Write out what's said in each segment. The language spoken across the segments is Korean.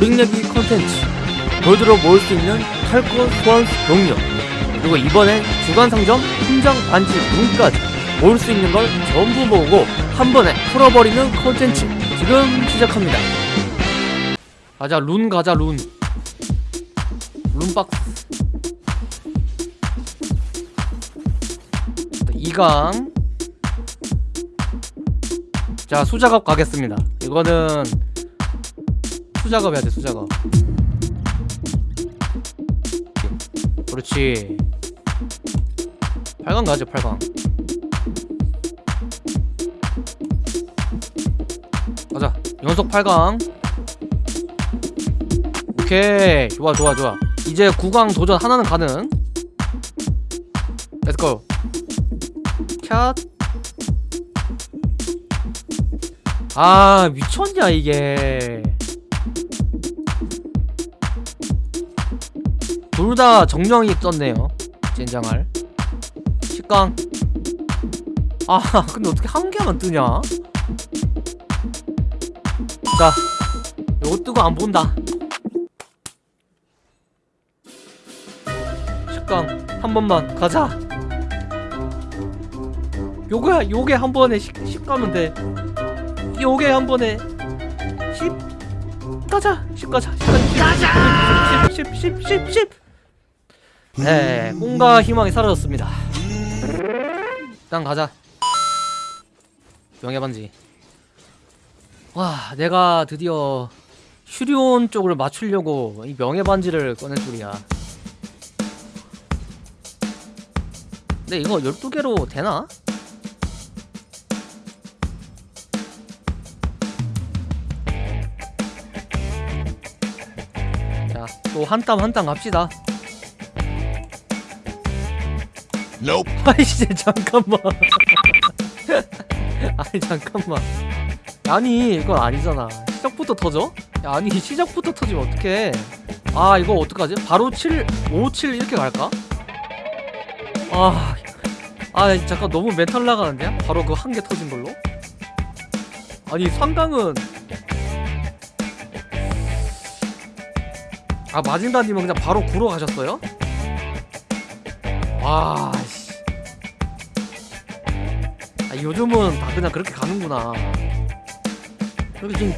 오링내기 컨텐츠. 골드로 모을 수 있는 탈거 소환 동력 그리고 이번엔 주간상점 훈장 반지 룬까지 모을 수 있는 걸 전부 모으고 한 번에 풀어버리는 컨텐츠 지금 시작합니다. 가자 룬 가자 룬. 룬박스. 2강. 자 수작업 가겠습니다. 이거는 수작업 해야 돼 수작업. 그렇지. 8강 가죠 8강. 가자. 연속 8강. 오케이. 좋아 좋아 좋아. 이제 9강 도전 하나는 가능. Let's go shot. 아 미쳤냐 이게 둘 다 정령이 떴네요. 젠장할. 10강. 아 근데 어떻게 한 개만 뜨냐? 자 요거 뜨고 안 본다. 10강 한 번만 가자. 요거 요게 한 번에 10, 10 가면 돼. 요게 한 번에 10 가자 10 가자. 10 가자. 10 10 10 10 10 네, 꿈과 희망이 사라졌습니다. 일단 가자. 명예반지. 와, 내가 드디어 슈리온 쪽을 맞추려고 이 명예반지를 꺼낼 줄이야. 근데 이거 12개로 되나? 자, 또 한 땀 한 땀 갑시다. Nope. 아이씨 잠깐만 아니 잠깐만 아니 이건 아니잖아 시작부터 터져? 야, 아니 시작부터 터지면 어떡해 아 이거 어떡하지? 바로 7, 5, 7 이렇게 갈까? 아, 아 잠깐 너무 멘탈 나가는데? 바로 그 한 개 터진 걸로? 아니 상강은 아 마진다님은 그냥 바로 구로 가셨어요? 와, 요즘은 다 그냥 그렇게 가는구나. 여기 지금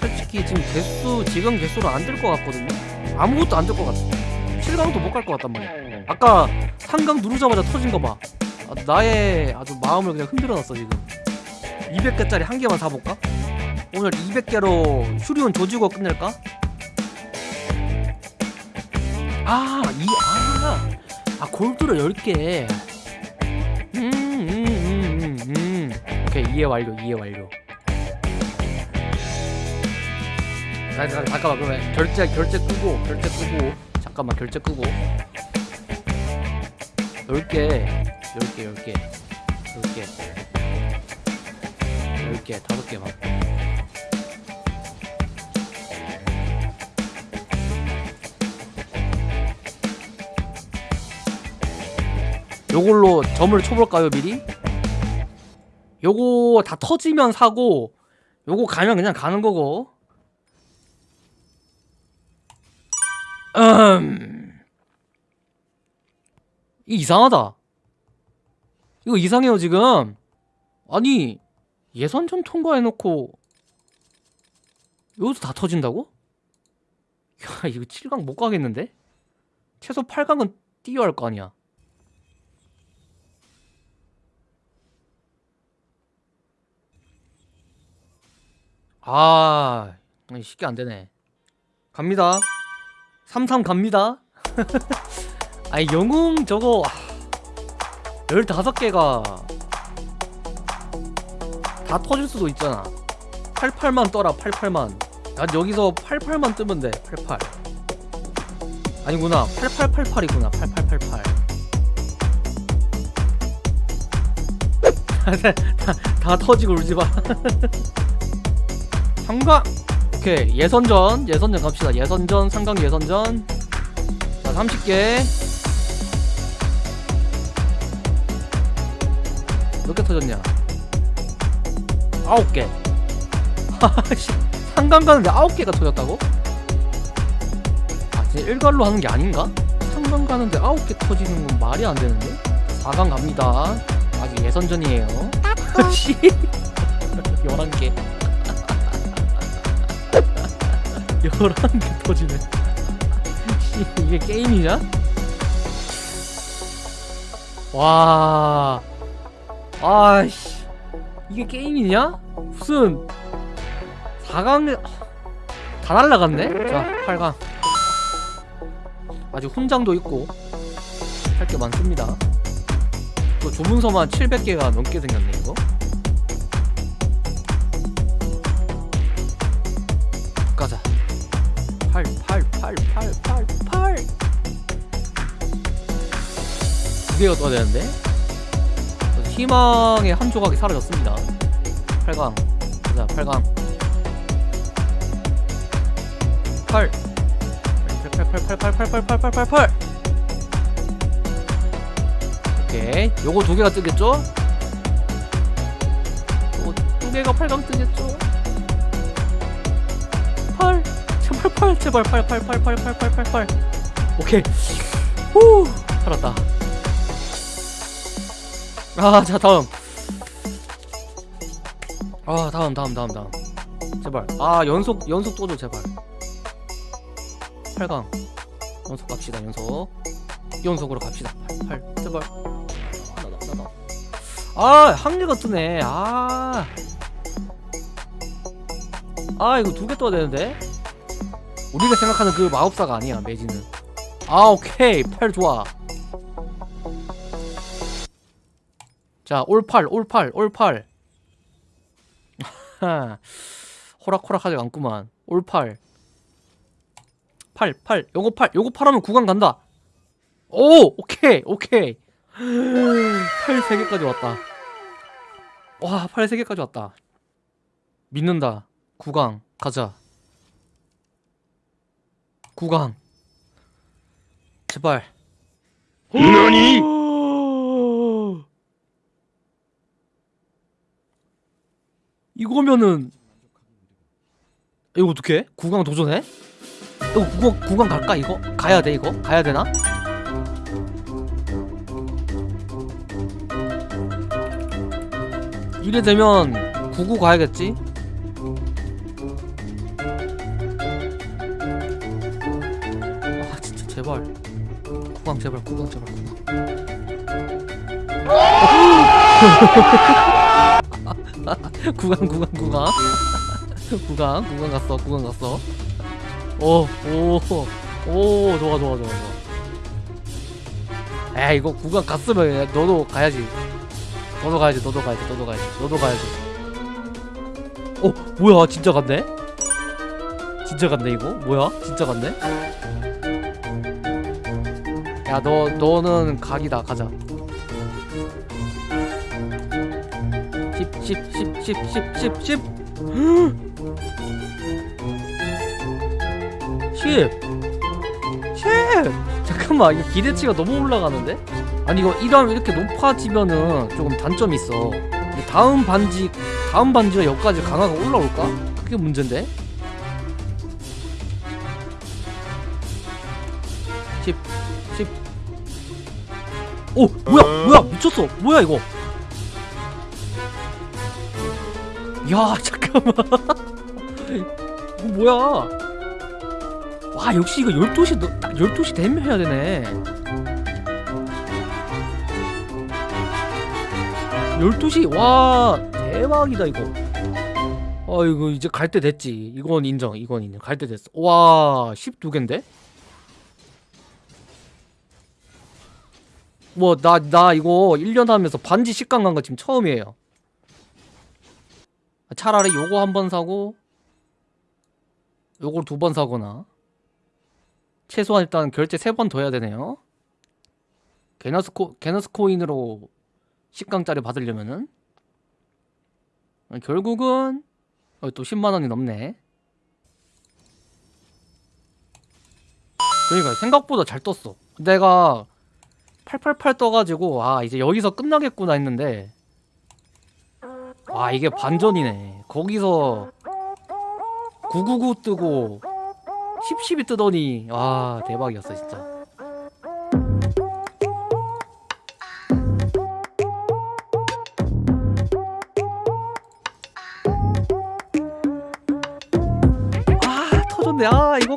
솔직히 지금 개수 지금 개수로 안 될 것 같거든요. 아무것도 안 될 것 같아. 7강도 못 갈 것 같단 말이야. 아까 3강 누르자마자 터진 거 봐. 아, 나의 아주 마음을 그냥 흔들어놨어 지금. 200개짜리 한 개만 사볼까? 오늘 200개로 슈리온 조지고 끝낼까? 아, 이, 아. 아 골드로 10개 오케이 이해 완료 이해 완료. 자, 자, 잠깐만 그러면 결제 결제 끄고 결제 끄고. 잠깐만 결제 끄고. 10개 10개 10개. 10개. 10개 5개만 요걸로 점을 쳐볼까요 미리? 요거 다 터지면 사고 요거 가면 그냥 가는 거고. 음. 이상하다. 이거 이상해요 지금. 아니 예선전 통과해놓고 여기서 다 터진다고? 야 이거 7강 못 가겠는데? 최소 8강은 뛰어야 할 거 아니야 아 쉽게 안되네. 갑니다. 33 갑니다. 아니 영웅 저거 15개가 다 터질 수도 있잖아. 88만 떠라 88만. 난 여기서 88만 뜨면 돼88 아니구나 8888이구나 8888 다, 다, 다 터지고 울지마 상강 오케이 예선전 예선전 갑시다 예선전 상강 예선전 자 30개 몇 개 터졌냐 9개 하씨 상강 가는데 9개가 터졌다고? 이제 1갈로 하는 게 아닌가? 3강 가는데 9개 터지는 건 말이 안 되는데? 4강 갑니다. 아직 예선전이에요. 씨. 11개. 11개 터지네. 씨, 이게 게임이냐? 와. 아이씨. 이게 게임이냐? 무슨 4강 다 날라갔네? 자, 8강. 아직 훈장도 있고 할 게 많습니다. 또 조문서만 700개가 넘게 생겼네 이거. 8 8 8 8 8 8. 두 개가 떠야 되는데. 희망의 한 조각이 사라졌습니다. 8강. 가자, 8강. 8 8 8 8 8 8 8 8 8 8 8 오케이 요거 두 개가 뜨겠죠? 요거 두 개가 8강 뜨겠죠? 8 제발 8 제발 8 8 8 8 8 8 8 8 오케이 후 살았다 아 자 다음 아 다음 다음 다음 다음 제발 아 연속 연속 또줘 제발 8강 연속 갑시다 연속 연속으로 갑시다 8, 8 제발 하나 더 하나 더아 확률 같으네 아아 이거 두 개 떠야 되는데 우리가 생각하는 그 마법사가 아니야 매지는 아 오케이. 8 좋아. 자 올8 올8 올8 호락호락하지 않구만. 올8 8 8 요거 8 요거 8하면 9강 간다. 오 오케이 오케이. 8 3개까지 왔다. 와8 3개까지 왔다. 믿는다. 9강 가자 9강 제발 너니? 이거면은 이거 어떻게? 9강 도전해? 이거 9강, 9강 갈까 이거? 가야 돼 이거? 가야 되나? 이래 되면 99 가야겠지? 9강 제발 9강 제발. 9강 구강 구강 구강. 구강 구강 갔어 구강 갔어. 오오오 좋아 좋아 좋아 좋아. 에 이거 구강 갔으면 너도 가야지. 너도 가야지 너도 가야지 너도 가야지 너도 가야지. 어 뭐야? 진짜 갔네? 진짜 갔네 이거? 뭐야? 진짜 갔네 야 너 너는 각이다. 가자. 10 10 10 10 10 10 10 10 10 잠깐만 이거 기대치가 너무 올라가는데? 아니 이거 이 다음 이렇게 높아지면은 조금 단점이 있어. 이 다음 반지 다음 반지가 여기까지 강화가 올라올까? 그게 문제인데? 10 10 오! 뭐야! 뭐야! 미쳤어! 뭐야 이거! 야 잠깐만 이거 뭐야 와 역시 이거 12시 너, 딱 12시 되면 해야 되네 12시 와 대박이다 이거 아 이거 이제 갈 때 됐지 이건 인정 이건 인정 갈 때 됐어 와 12개인데 뭐 나 나 이거 1년 하면서 반지 식강 간 거 지금 처음이에요. 차라리 요거 한 번 사고 요걸 두 번 사거나. 최소한 일단 결제 세 번 더 해야 되네요. 게너스코 게너스 코인으로 10강짜리 받으려면은. 어, 결국은 어, 또 10만 원이 넘네. 그러니까 생각보다 잘 떴어. 내가 888 떠가지고 아 이제 여기서 끝나겠구나 했는데. 와 이게 반전이네. 거기서 999 뜨고 칩칩이 뜨더니 와 대박이었어 진짜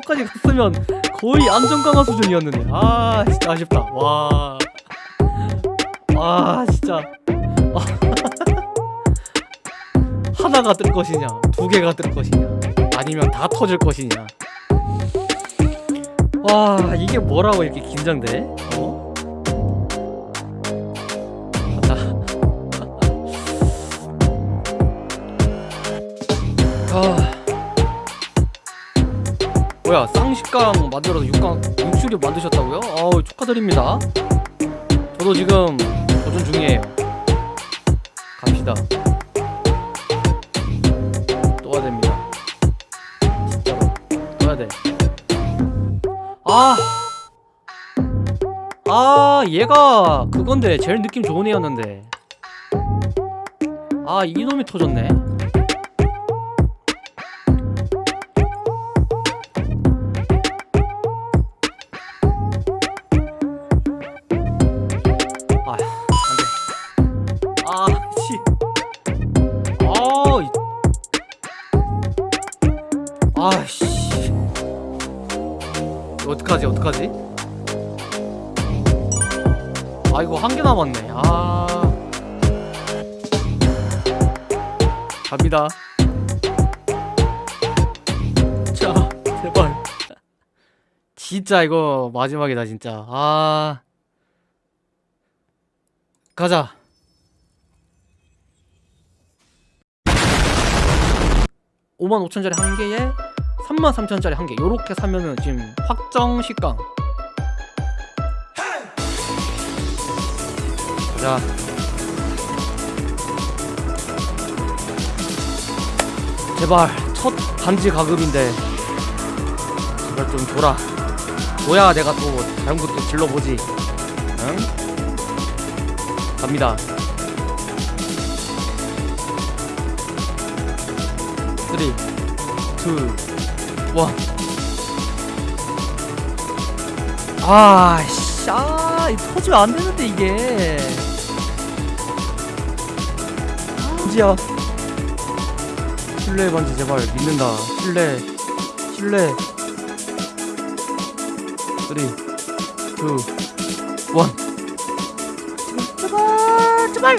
아 이거까지 갔으면 거의 안전 강화 수준이었는데. 아 진짜 아쉽다. 와. 와 진짜. 아. 하나가 뜰 것이냐 두 개가 뜰 것이냐 아니면 다 터질 것이냐. 와 이게 뭐라고 이렇게 긴장돼? 어? 아 뭐야 쌍식강 만들어서 육강 육수류 만드셨다고요? 아우 축하드립니다. 저도 지금 도전 중이에요. 갑시다. 떠야 됩니다. 진짜로. 떠야 돼. 아! 아 얘가 그건데 제일 느낌 좋은 애였는데. 아 이놈이 터졌네 어떡하지? 아 이거 한 개 남았네. 아. 갑니다. 자 제발. 진짜 이거 마지막이다 진짜. 아. 가자. 5만 5천짜리 한 개에 3만 3천짜리 한 개. 요렇게 사면은 지금 확정 식강. 자. 제발 첫 반지 가급인데 제발 좀 줘라. 뭐야 내가 또 다른 것도 질러보지. 응? 갑니다. 3, 2, 1 아씨 아 이거 터지면 안 되는데 이게. 반지야 신뢰 반지 제발 믿는다. 신뢰 신뢰 3 2 1 제발 제발